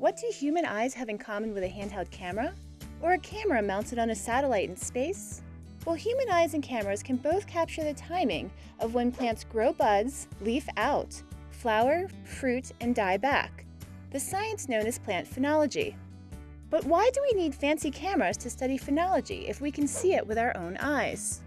What do human eyes have in common with a handheld camera? Or a camera mounted on a satellite in space? Well, human eyes and cameras can both capture the timing of when plants grow buds, leaf out, flower, fruit, and die back, the science known as plant phenology. But why do we need fancy cameras to study phenology if we can see it with our own eyes?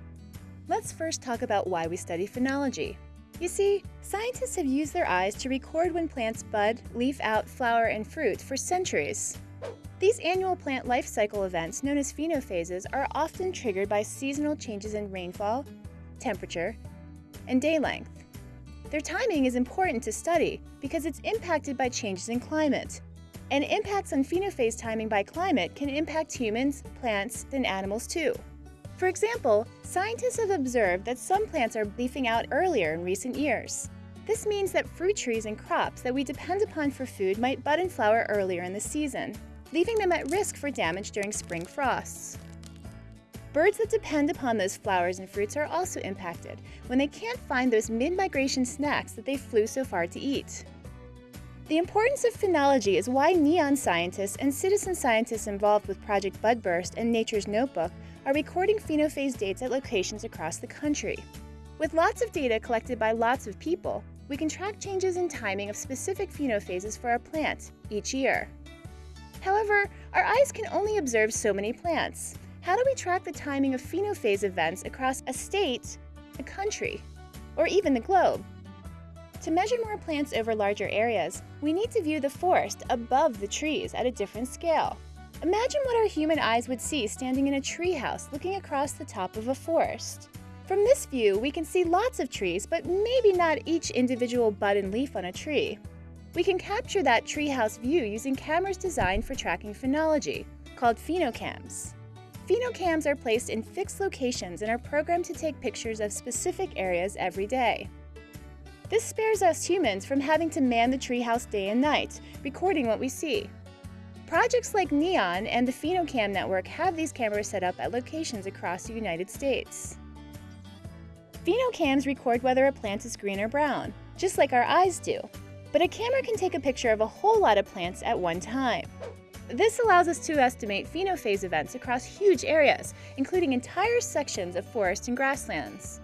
Let's first talk about why we study phenology. You see, scientists have used their eyes to record when plants bud, leaf out, flower, and fruit for centuries. These annual plant life cycle events, known as phenophases, are often triggered by seasonal changes in rainfall, temperature, and day length. Their timing is important to study because it's impacted by changes in climate. And impacts on phenophase timing by climate can impact humans, plants, and animals too. For example, scientists have observed that some plants are leafing out earlier in recent years. This means that fruit trees and crops that we depend upon for food might bud and flower earlier in the season, leaving them at risk for damage during spring frosts. Birds that depend upon those flowers and fruits are also impacted when they can't find those mid-migration snacks that they flew so far to eat. The importance of phenology is why NEON scientists and citizen scientists involved with Project Budburst and Nature's Notebook are recording phenophase dates at locations across the country. With lots of data collected by lots of people, we can track changes in timing of specific phenophases for our plants each year. However, our eyes can only observe so many plants. How do we track the timing of phenophase events across a state, a country, or even the globe? To measure more plants over larger areas, we need to view the forest above the trees at a different scale. Imagine what our human eyes would see standing in a treehouse looking across the top of a forest. From this view, we can see lots of trees, but maybe not each individual bud and leaf on a tree. We can capture that treehouse view using cameras designed for tracking phenology, called phenocams. Phenocams are placed in fixed locations and are programmed to take pictures of specific areas every day. This spares us humans from having to man the treehouse day and night, recording what we see. Projects like NEON and the Phenocam network have these cameras set up at locations across the United States. Phenocams record whether a plant is green or brown, just like our eyes do. But a camera can take a picture of a whole lot of plants at one time. This allows us to estimate phenophase events across huge areas, including entire sections of forest and grasslands.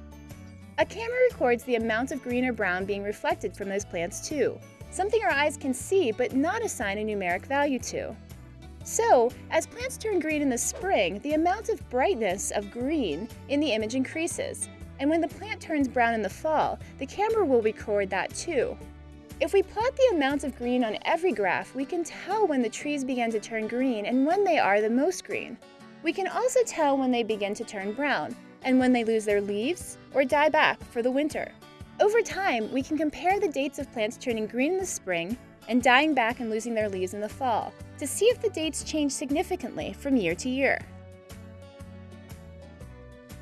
A camera records the amount of green or brown being reflected from those plants too, something our eyes can see but not assign a numeric value to. So, as plants turn green in the spring, the amount of brightness of green in the image increases, and when the plant turns brown in the fall, the camera will record that too. If we plot the amount of green on every graph, we can tell when the trees begin to turn green and when they are the most green. We can also tell when they begin to turn brown, and when they lose their leaves or die back for the winter. Over time, we can compare the dates of plants turning green in the spring and dying back and losing their leaves in the fall to see if the dates change significantly from year to year.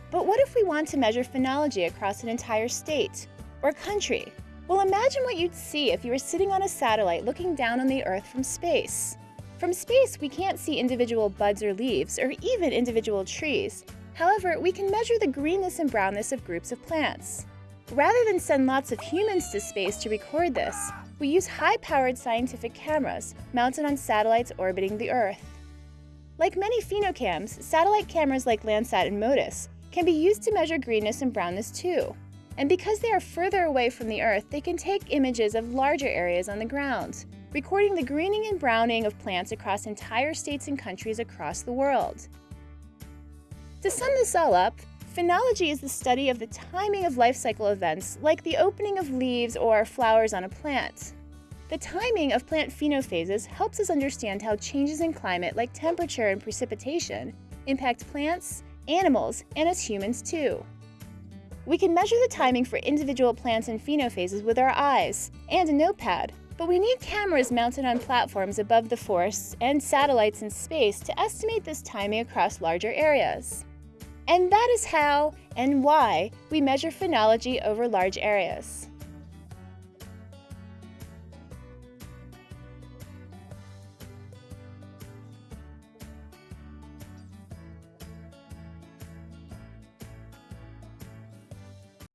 But what if we want to measure phenology across an entire state or country? Well, imagine what you'd see if you were sitting on a satellite looking down on the Earth from space. From space, we can't see individual buds or leaves, or even individual trees, However, we can measure the greenness and brownness of groups of plants. Rather than send lots of humans to space to record this, we use high-powered scientific cameras mounted on satellites orbiting the Earth. Like many phenocams, satellite cameras like Landsat and MODIS can be used to measure greenness and brownness too. And because they are further away from the Earth, they can take images of larger areas on the ground, recording the greening and browning of plants across entire states and countries across the world. To sum this all up, phenology is the study of the timing of life cycle events like the opening of leaves or flowers on a plant. The timing of plant phenophases helps us understand how changes in climate like temperature and precipitation impact plants, animals, and us humans too. We can measure the timing for individual plants and phenophases with our eyes and a notepad, but we need cameras mounted on platforms above the forests and satellites in space to estimate this timing across larger areas. And that is how and why we measure phenology over large areas.